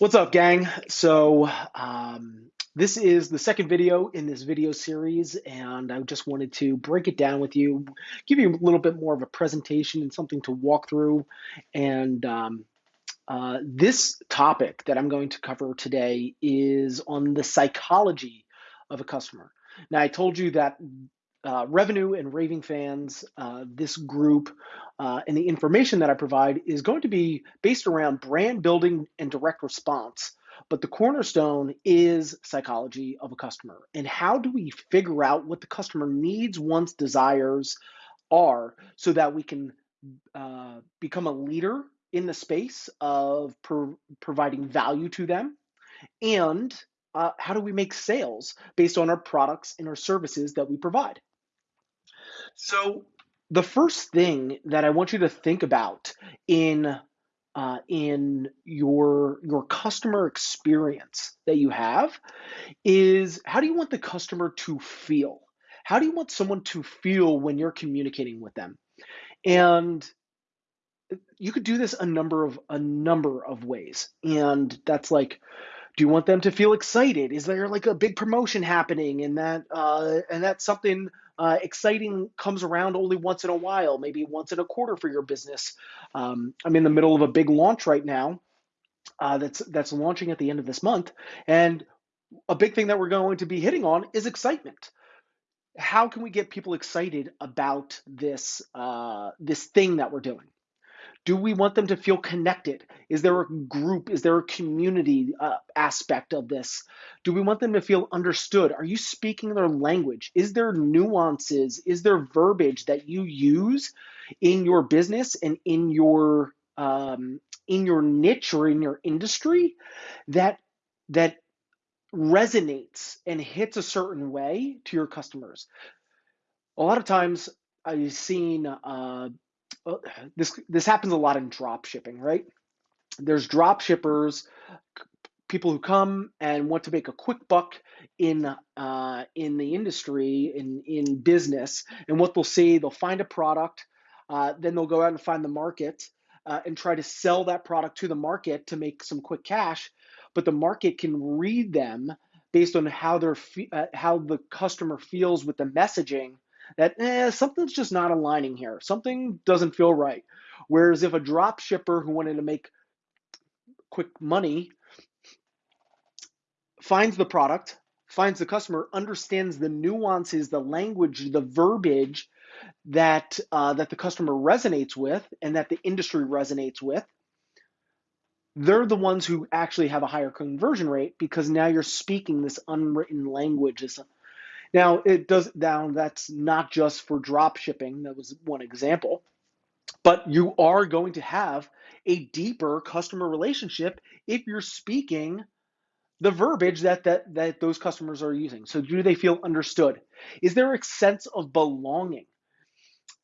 What's up, gang? So, um, this is the second video in this video series, and I just wanted to break it down with you, give you a little bit more of a presentation and something to walk through. And um, uh, this topic that I'm going to cover today is on the psychology of a customer. Now, I told you that uh, revenue and raving fans, uh, this group, uh, and the information that I provide is going to be based around brand building and direct response. But the cornerstone is psychology of a customer. And how do we figure out what the customer needs, wants, desires are so that we can uh, become a leader in the space of pro- providing value to them? And uh, how do we make sales based on our products and our services that we provide? So the first thing that I want you to think about in uh, in your your customer experience that you have is how do you want the customer to feel? How do you want someone to feel when you're communicating with them? And you could do this a number of a number of ways. And that's like do you want them to feel excited? Is there like a big promotion happening and that uh, and that's something uh, exciting comes around only once in a while, maybe once in a quarter for your business. Um, I'm in the middle of a big launch right now uh, that's that's launching at the end of this month, and a big thing that we're going to be hitting on is excitement. How can we get people excited about this uh, this thing that we're doing? Do we want them to feel connected? Is there a group? Is there a community uh, aspect of this? Do we want them to feel understood? Are you speaking their language? Is there nuances? Is there verbiage that you use in your business and in your um, in your niche or in your industry that that resonates and hits a certain way to your customers? A lot of times I've seen uh, this this happens a lot in drop shipping, right? There's drop shippers, people who come and want to make a quick buck in uh, in the industry in in business, and what they'll see, they'll find a product, uh, then they'll go out and find the market uh, and try to sell that product to the market to make some quick cash, but the market can read them based on how they're uh, how the customer feels with the messaging that eh, something's just not aligning here. Something doesn't feel right. Whereas if a drop shipper who wanted to make quick money finds the product, finds the customer, understands the nuances, the language, the verbiage that uh, that the customer resonates with and that the industry resonates with, they're the ones who actually have a higher conversion rate because now you're speaking this unwritten language, now it does now that's not just for drop shipping. That was one example. But you are going to have a deeper customer relationship if you're speaking the verbiage that, that that those customers are using. So do they feel understood? Is there a sense of belonging?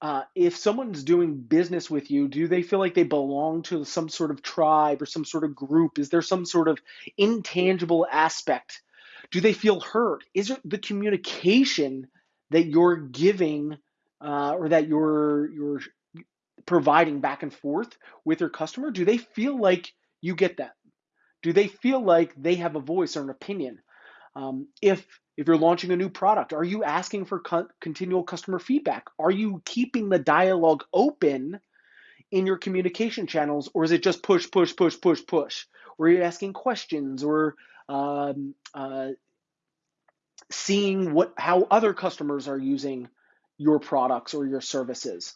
Uh, if someone's doing business with you, do they feel like they belong to some sort of tribe or some sort of group? Is there some sort of intangible aspect do they feel heard? Is it the communication that you're giving uh, or that you're you're providing back and forth with your customer? Do they feel like you get that? Do they feel like they have a voice or an opinion? Um, if if you're launching a new product, are you asking for co- continual customer feedback? Are you keeping the dialogue open in your communication channels, or is it just push, push, push, push, push? Or are you asking questions, or um, uh, seeing what how other customers are using your products or your services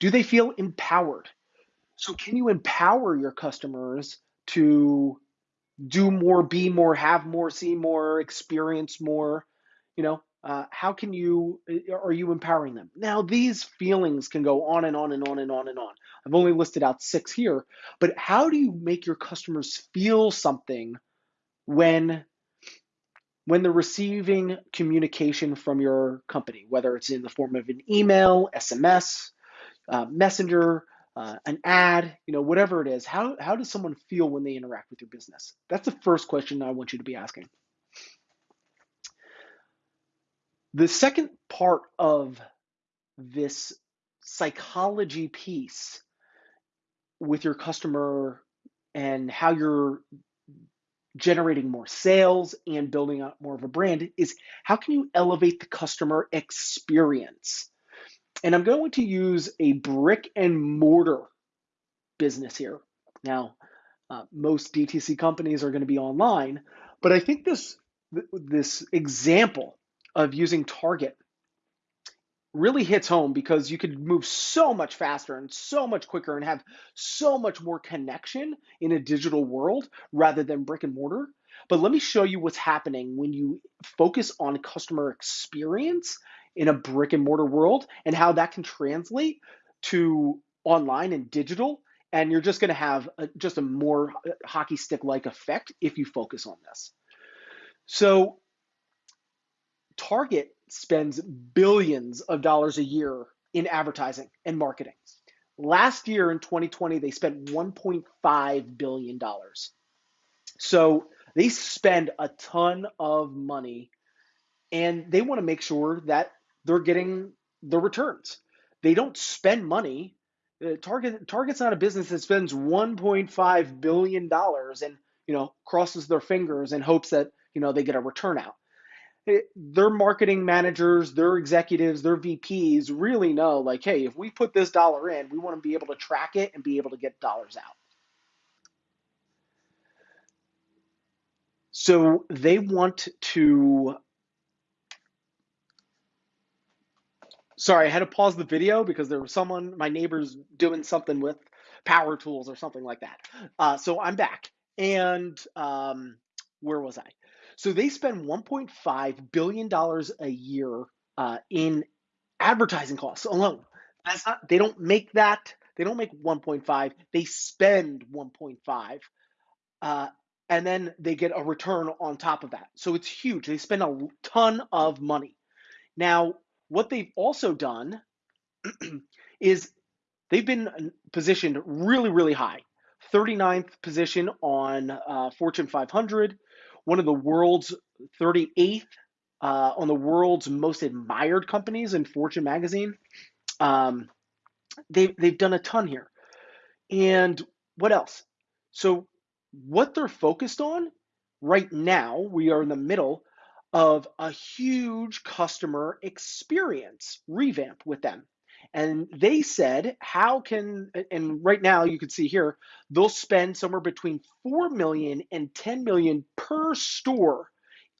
do they feel empowered? So can you empower your customers to do more be more have more see more experience more? You know uh, how can you are you empowering them? Now these feelings can go on and on and on and on and on. I've only listed out six here but how do you make your customers feel something when when they're receiving communication from your company, whether it's in the form of an email, SMS, uh, messenger, uh, an ad, you know, whatever it is, how, how does someone feel when they interact with your business? That's the first question I want you to be asking. The second part of this psychology piece with your customer and how you're generating more sales and building up more of a brand is how can you elevate the customer experience? And I'm going to use a brick and mortar business here. Now, uh, most DTC companies are going to be online, but I think this this example of using Target really hits home because you could move so much faster and so much quicker and have so much more connection in a digital world rather than brick and mortar. But let me show you what's happening when you focus on customer experience in a brick and mortar world and how that can translate to online and digital. And you're just going to have a, just a more uh, hockey stick like effect if you focus on this. So, Target spends billions of dollars a year in advertising and marketing. Last year in 2020, they spent $1.5 billion. So they spend a ton of money and they want to make sure that they're getting the returns. They don't spend money. Uh, Target Target's not a business that spends 1.5 billion dollars and you know crosses their fingers and hopes that you know they get a return out their marketing managers, their executives, their VPs really know like, hey, if we put this dollar in, we want to be able to track it and be able to get dollars out. So they want to. Sorry, I had to pause the video because there was someone, my neighbor's doing something with power tools or something like that. Uh, so I'm back. And um, where was I? So they spend 1.5 billion dollars a year uh, in advertising costs alone. That's not. They don't make that. They don't make 1.5. They spend 1.5, uh, and then they get a return on top of that. So it's huge. They spend a ton of money. Now, what they've also done is they've been positioned really, really high. 39th position on uh, Fortune 500, one of the world's 38th uh, on the world's most admired companies in Fortune magazine. Um, they've, they've done a ton here. And what else? So, what they're focused on right now, we are in the middle of a huge customer experience revamp with them. And they said, how can, and right now you can see here, they'll spend somewhere between 4 million and 10 million per store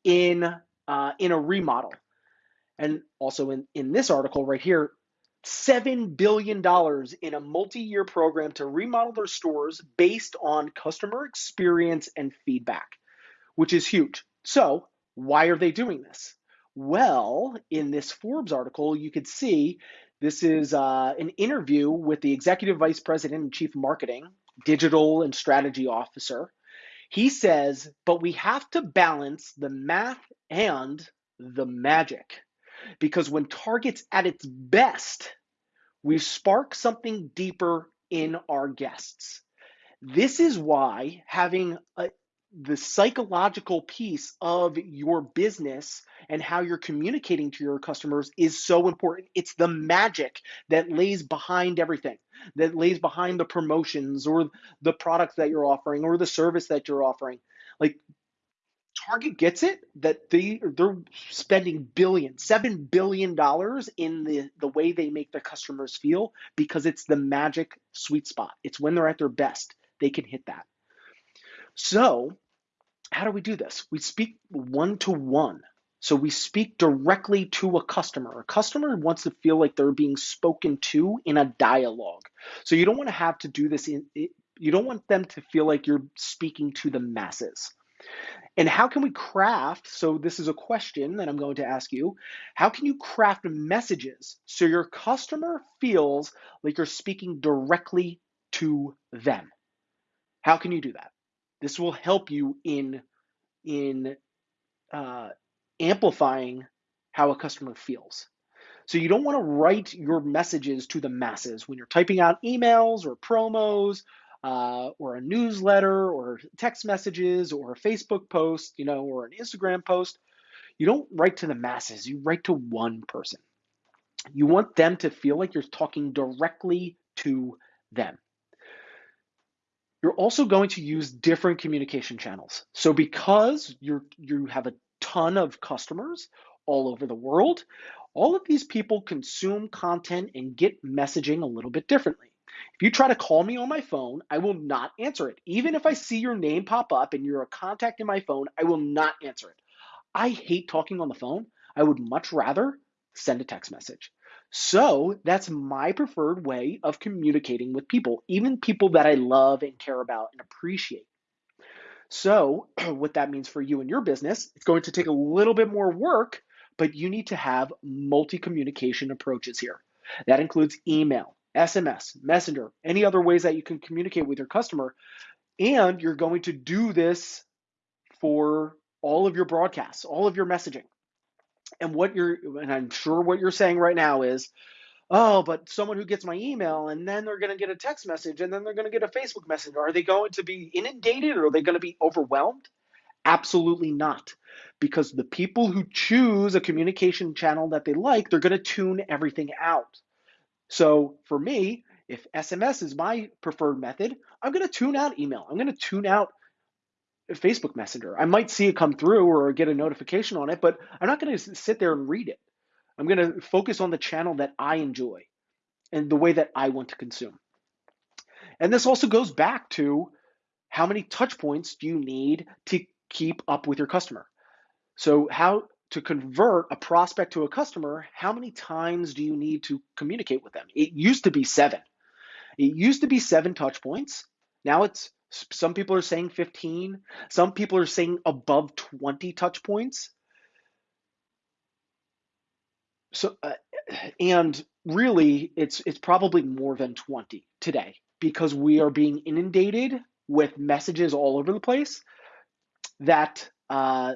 in, uh, in a remodel. And also in, in this article right here, $7 billion in a multi year program to remodel their stores based on customer experience and feedback, which is huge. So, why are they doing this? Well, in this Forbes article, you could see this is uh, an interview with the Executive Vice President and Chief Marketing, Digital and Strategy Officer. He says, but we have to balance the math and the magic. Because when Target's at its best, we spark something deeper in our guests. This is why having a, the psychological piece of your business and how you're communicating to your customers is so important. It's the magic that lays behind everything, that lays behind the promotions or the products that you're offering or the service that you're offering. Like Target gets it that they they're spending billions, seven billion dollars in the the way they make their customers feel because it's the magic sweet spot. It's when they're at their best they can hit that. So, how do we do this? We speak one to one. So we speak directly to a customer. A customer wants to feel like they're being spoken to in a dialogue. So you don't want to have to do this in you don't want them to feel like you're speaking to the masses. And how can we craft? So, this is a question that I'm going to ask you. How can you craft messages so your customer feels like you're speaking directly to them? How can you do that? This will help you in in uh, amplifying how a customer feels. So you don't want to write your messages to the masses when you're typing out emails or promos uh, or a newsletter or text messages or a Facebook post, you know, or an Instagram post. You don't write to the masses. You write to one person. You want them to feel like you're talking directly to them. You're also going to use different communication channels. So because you're you have a ton of customers all over the world, all of these people consume content and get messaging a little bit differently. If you try to call me on my phone, I will not answer it. Even if I see your name pop up and you're a contact in my phone, I will not answer it. I hate talking on the phone. I would much rather send a text message. So that's my preferred way of communicating with people, even people that I love and care about and appreciate. So, what that means for you and your business, it's going to take a little bit more work, but you need to have multi communication approaches here. That includes email, SMS, Messenger, any other ways that you can communicate with your customer. And you're going to do this for all of your broadcasts, all of your messaging. And what you're, and I'm sure what you're saying right now is, oh, but someone who gets my email and then they're going to get a text message and then they're going to get a Facebook message. Are they going to be inundated or are they going to be overwhelmed? Absolutely not. Because the people who choose a communication channel that they like, they're going to tune everything out. So for me, if SMS is my preferred method, I'm going to tune out email. I'm going to tune out Facebook Messenger. I might see it come through or get a notification on it, but I'm not going to sit there and read it. I'm going to focus on the channel that I enjoy and the way that I want to consume. And this also goes back to how many touch points do you need to keep up with your customer? So, how to convert a prospect to a customer, how many times do you need to communicate with them? It used to be seven. It used to be seven touch points. Now it's some people are saying 15, some people are saying above 20 touch points. So uh, and really it's it's probably more than 20 today because we are being inundated with messages all over the place that uh,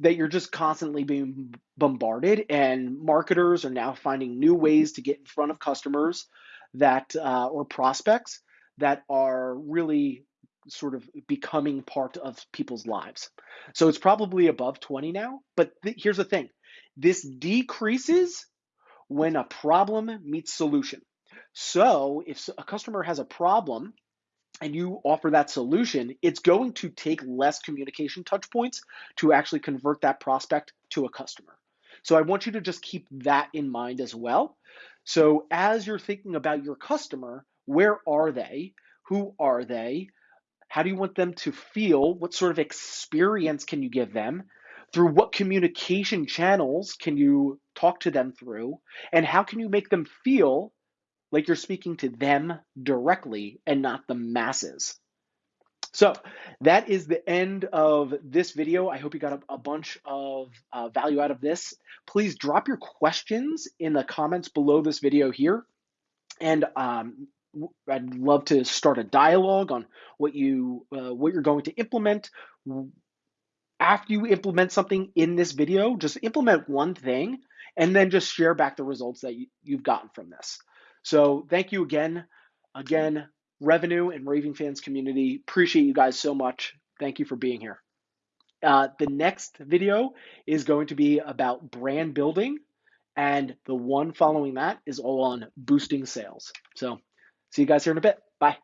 that you're just constantly being bombarded and marketers are now finding new ways to get in front of customers that uh, or prospects that are really sort of becoming part of people's lives so it's probably above 20 now but th- here's the thing this decreases when a problem meets solution so if a customer has a problem and you offer that solution, it's going to take less communication touch points to actually convert that prospect to a customer. So I want you to just keep that in mind as well. So as you're thinking about your customer, where are they? Who are they? How do you want them to feel? What sort of experience can you give them? Through what communication channels can you talk to them through? And how can you make them feel like you're speaking to them directly and not the masses. So that is the end of this video. I hope you got a, a bunch of uh, value out of this. Please drop your questions in the comments below this video here. And um, I'd love to start a dialogue on what you uh, what you're going to implement. After you implement something in this video, just implement one thing and then just share back the results that you, you've gotten from this. So thank you again. Again, revenue and raving fans community. Appreciate you guys so much. Thank you for being here. Uh, the next video is going to be about brand building, and the one following that is all on boosting sales. So, see you guys here in a bit. Bye.